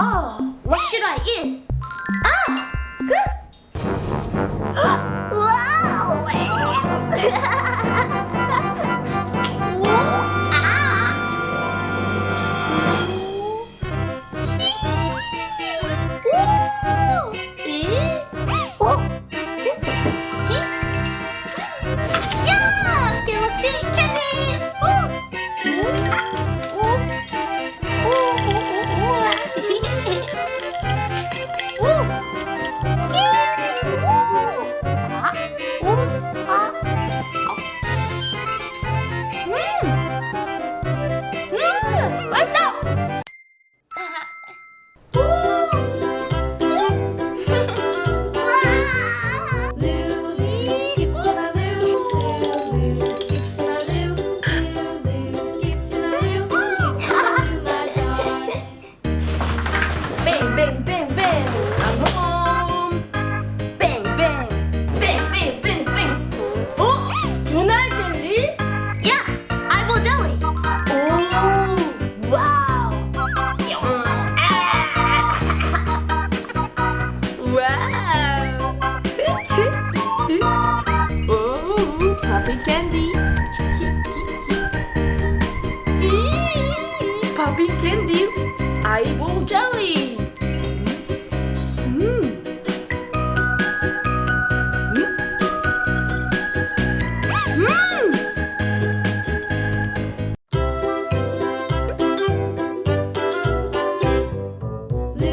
Oh, what should I eat? Ah! wow! Puppy candy. Puppy candy